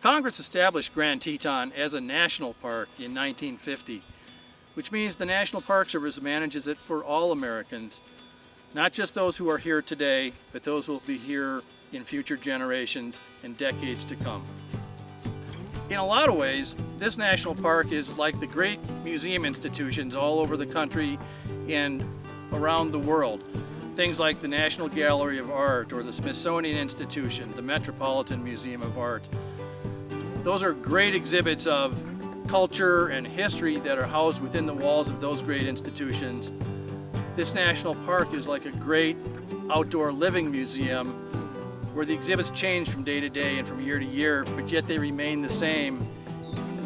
Congress established Grand Teton as a national park in 1950, which means the National Park Service manages it for all Americans, not just those who are here today, but those who will be here in future generations and decades to come. In a lot of ways, this national park is like the great museum institutions all over the country and around the world. Things like the National Gallery of Art or the Smithsonian Institution, the Metropolitan Museum of Art. Those are great exhibits of culture and history that are housed within the walls of those great institutions. This national park is like a great outdoor living museum where the exhibits change from day to day and from year to year, but yet they remain the same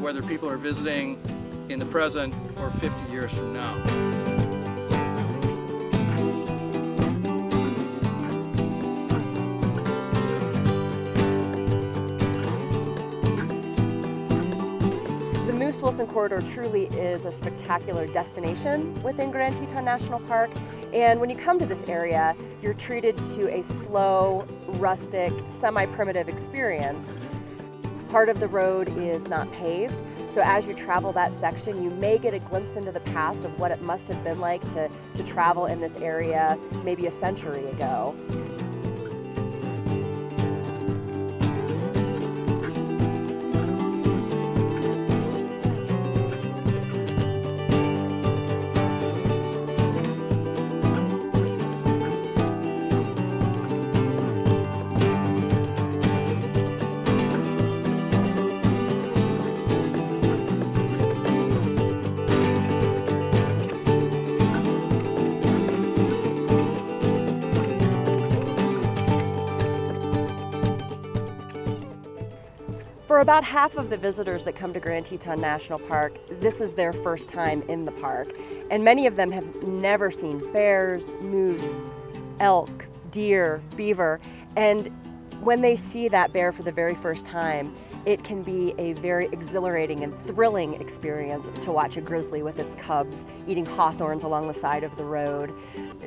whether people are visiting in the present or 50 years from now. Moose Wilson Corridor truly is a spectacular destination within Grand Teton National Park. And when you come to this area, you're treated to a slow, rustic, semi-primitive experience. Part of the road is not paved, so as you travel that section, you may get a glimpse into the past of what it must have been like to, to travel in this area maybe a century ago. For about half of the visitors that come to Grand Teton National Park, this is their first time in the park. And many of them have never seen bears, moose, elk, deer, beaver. And when they see that bear for the very first time, it can be a very exhilarating and thrilling experience to watch a grizzly with its cubs eating hawthorns along the side of the road.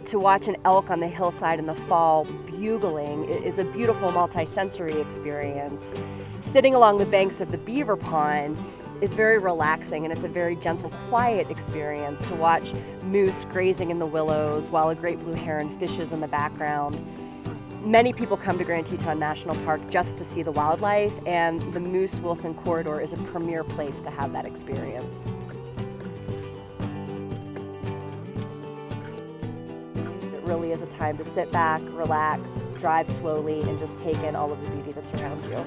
To watch an elk on the hillside in the fall bugling is a beautiful multisensory experience sitting along the banks of the beaver pond is very relaxing and it's a very gentle, quiet experience to watch moose grazing in the willows while a great blue heron fishes in the background. Many people come to Grand Teton National Park just to see the wildlife and the Moose Wilson Corridor is a premier place to have that experience. It really is a time to sit back, relax, drive slowly, and just take in all of the beauty that's around you.